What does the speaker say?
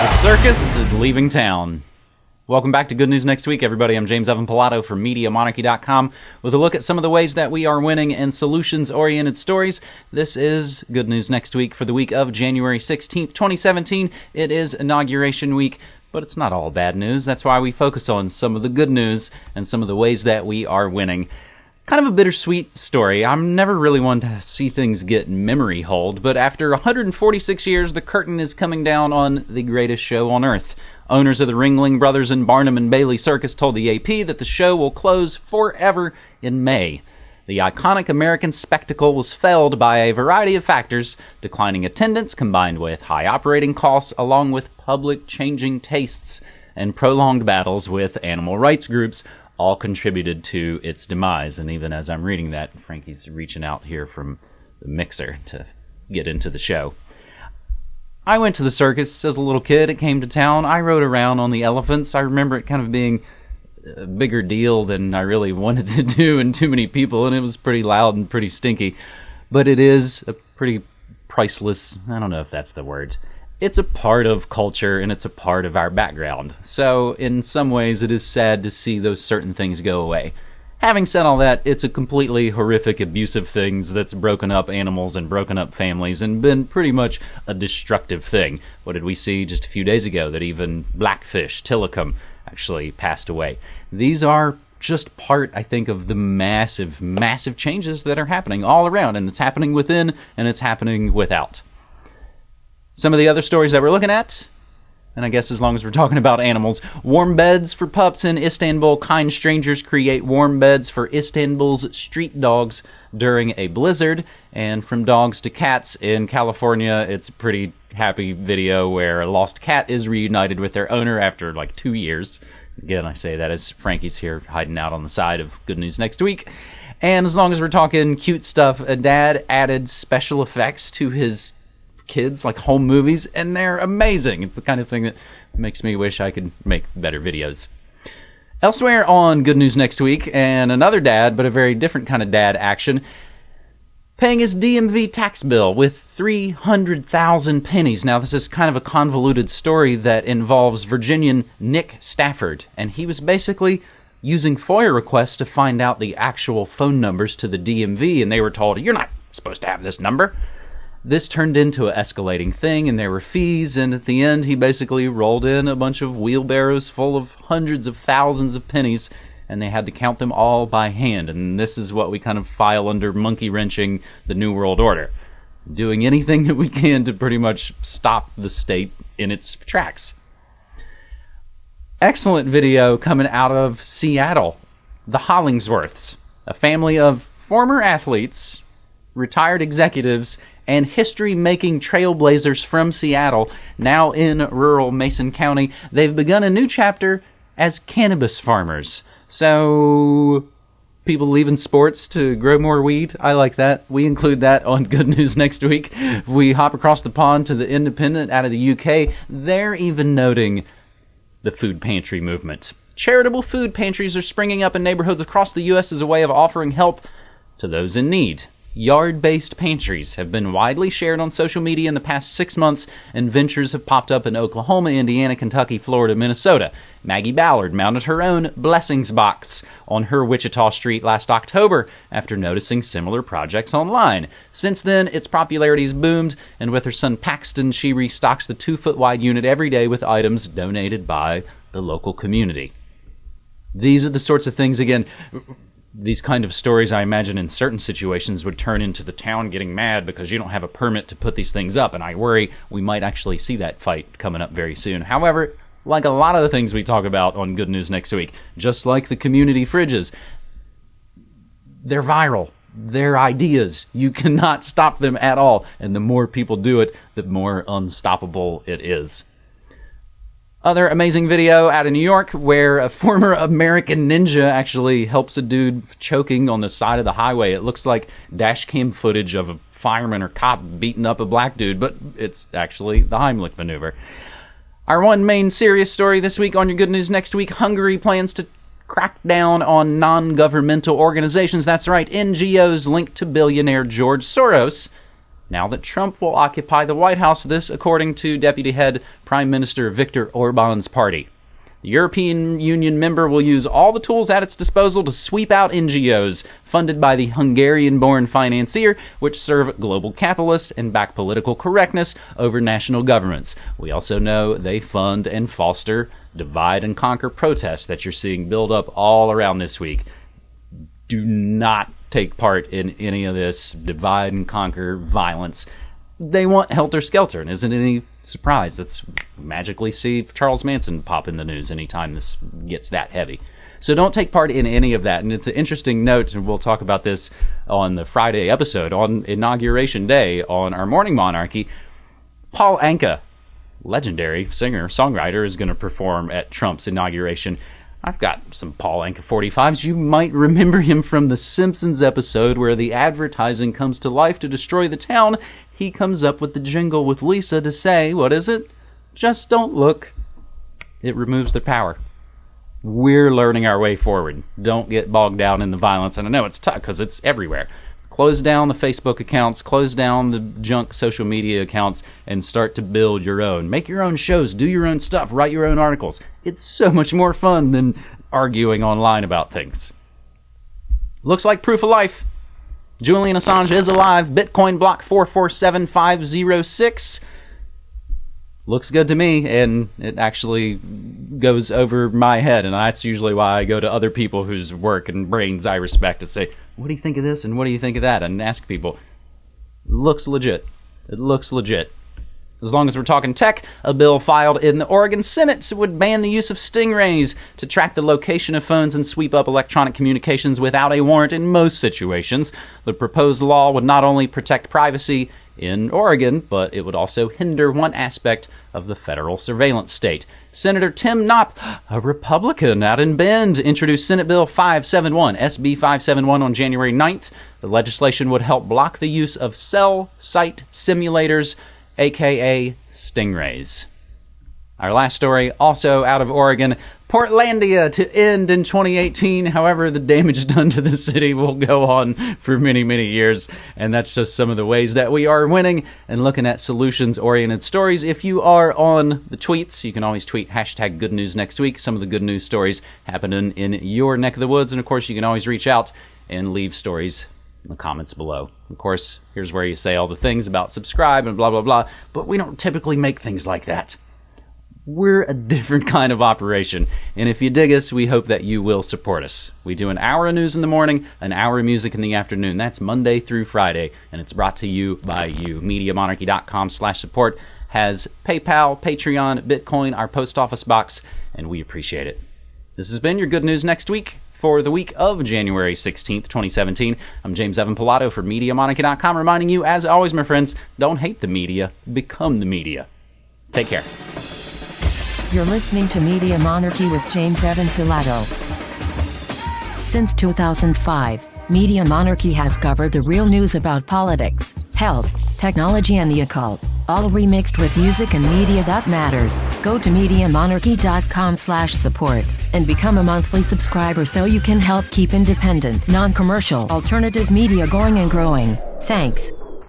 The circus is leaving town. Welcome back to Good News Next Week, everybody. I'm James Evan Pilato from MediaMonarchy.com with a look at some of the ways that we are winning and solutions oriented stories. This is Good News Next Week for the week of January 16th, 2017. It is Inauguration Week, but it's not all bad news. That's why we focus on some of the good news and some of the ways that we are winning kind of a bittersweet story. I'm never really one to see things get memory hold, but after 146 years, the curtain is coming down on the greatest show on earth. Owners of the Ringling Brothers and Barnum and Bailey Circus told the AP that the show will close forever in May. The iconic American spectacle was felled by a variety of factors, declining attendance combined with high operating costs, along with public changing tastes and prolonged battles with animal rights groups, all contributed to its demise. And even as I'm reading that, Frankie's reaching out here from the mixer to get into the show. I went to the circus as a little kid. It came to town. I rode around on the elephants. I remember it kind of being a bigger deal than I really wanted to do, and too many people, and it was pretty loud and pretty stinky. But it is a pretty priceless, I don't know if that's the word it's a part of culture and it's a part of our background. So, in some ways, it is sad to see those certain things go away. Having said all that, it's a completely horrific, abusive things that's broken up animals and broken up families and been pretty much a destructive thing. What did we see just a few days ago? That even Blackfish, Tilikum, actually passed away. These are just part, I think, of the massive, massive changes that are happening all around, and it's happening within and it's happening without. Some of the other stories that we're looking at, and I guess as long as we're talking about animals, warm beds for pups in Istanbul. Kind strangers create warm beds for Istanbul's street dogs during a blizzard. And from dogs to cats in California, it's a pretty happy video where a lost cat is reunited with their owner after like two years. Again, I say that as Frankie's here hiding out on the side of Good News Next Week. And as long as we're talking cute stuff, a dad added special effects to his kids like home movies, and they're amazing. It's the kind of thing that makes me wish I could make better videos. Elsewhere on Good News Next Week, and another dad, but a very different kind of dad action, paying his DMV tax bill with 300,000 pennies. Now, this is kind of a convoluted story that involves Virginian Nick Stafford, and he was basically using FOIA requests to find out the actual phone numbers to the DMV, and they were told, You're not supposed to have this number this turned into an escalating thing and there were fees and at the end he basically rolled in a bunch of wheelbarrows full of hundreds of thousands of pennies and they had to count them all by hand and this is what we kind of file under monkey wrenching the new world order. Doing anything that we can to pretty much stop the state in its tracks. Excellent video coming out of seattle. The hollingsworths a family of former athletes retired executives and history making trailblazers from Seattle, now in rural Mason County. They've begun a new chapter as cannabis farmers. So, people leaving sports to grow more weed. I like that. We include that on Good News next week. We hop across the pond to the Independent out of the UK. They're even noting the food pantry movement. Charitable food pantries are springing up in neighborhoods across the U.S. as a way of offering help to those in need. Yard based pantries have been widely shared on social media in the past six months, and ventures have popped up in Oklahoma, Indiana, Kentucky, Florida, Minnesota. Maggie Ballard mounted her own Blessings Box on her Wichita street last October after noticing similar projects online. Since then, its popularity has boomed, and with her son Paxton, she restocks the two foot wide unit every day with items donated by the local community. These are the sorts of things, again, these kind of stories, I imagine, in certain situations would turn into the town getting mad because you don't have a permit to put these things up. And I worry we might actually see that fight coming up very soon. However, like a lot of the things we talk about on Good News Next Week, just like the community fridges, they're viral. They're ideas. You cannot stop them at all. And the more people do it, the more unstoppable it is. Other amazing video out of New York where a former American ninja actually helps a dude choking on the side of the highway. It looks like dash cam footage of a fireman or cop beating up a black dude, but it's actually the Heimlich maneuver. Our one main serious story this week on your good news next week Hungary plans to crack down on non governmental organizations. That's right, NGOs linked to billionaire George Soros now that Trump will occupy the White House, this according to Deputy Head Prime Minister Viktor Orban's party. The European Union member will use all the tools at its disposal to sweep out NGOs funded by the Hungarian born financier, which serve global capitalists and back political correctness over national governments. We also know they fund and foster divide and conquer protests that you're seeing build up all around this week. Do not take part in any of this divide and conquer violence. They want helter skelter, and isn't any surprise that's magically see Charles Manson pop in the news anytime this gets that heavy. So don't take part in any of that. And it's an interesting note, and we'll talk about this on the Friday episode on Inauguration Day on our Morning Monarchy. Paul Anka, legendary singer songwriter, is going to perform at Trump's inauguration. I've got some Paul Anka 45s. You might remember him from the Simpsons episode where the advertising comes to life to destroy the town. He comes up with the jingle with Lisa to say, what is it? Just don't look. It removes their power. We're learning our way forward. Don't get bogged down in the violence. And I know it's tough because it's everywhere. Close down the Facebook accounts, close down the junk social media accounts, and start to build your own. Make your own shows, do your own stuff, write your own articles. It's so much more fun than arguing online about things. Looks like proof of life. Julian Assange is alive. Bitcoin block 447506 looks good to me and it actually goes over my head and that's usually why i go to other people whose work and brains i respect to say what do you think of this and what do you think of that? and ask people. Looks legit. It looks legit. As long as we're talking tech, a bill filed in the Oregon Senate would ban the use of stingrays to track the location of phones and sweep up electronic communications without a warrant in most situations. The proposed law would not only protect privacy in Oregon, but it would also hinder one aspect of the federal surveillance state. Senator Tim Knopp, a Republican out in Bend, introduced Senate Bill 571, SB 571, on January 9th. The legislation would help block the use of cell site simulators, aka stingrays. Our last story, also out of Oregon, Portlandia to end in 2018. However, the damage done to the city will go on for many, many years. And that's just some of the ways that we are winning and looking at solutions oriented stories. If you are on the tweets, you can always tweet hashtag good news next week. Some of the good news stories happening in your neck of the woods. And of course, you can always reach out and leave stories in the comments below. Of course, here's where you say all the things about subscribe and blah, blah, blah. But we don't typically make things like that we're a different kind of operation. And if you dig us, we hope that you will support us. We do an hour of news in the morning, an hour of music in the afternoon. That's Monday through Friday, and it's brought to you by you. MediaMonarchy.com slash support has PayPal, Patreon, Bitcoin, our post office box, and we appreciate it. This has been your good news next week for the week of January 16th, 2017. I'm James Evan Pilato for MediaMonarchy.com, reminding you, as always, my friends, don't hate the media, become the media. Take care. You're listening to Media Monarchy with James Evan Pilato. Since 2005, Media Monarchy has covered the real news about politics, health, technology and the occult, all remixed with music and media that matters. Go to MediaMonarchy.com slash support and become a monthly subscriber so you can help keep independent, non-commercial, alternative media going and growing. Thanks.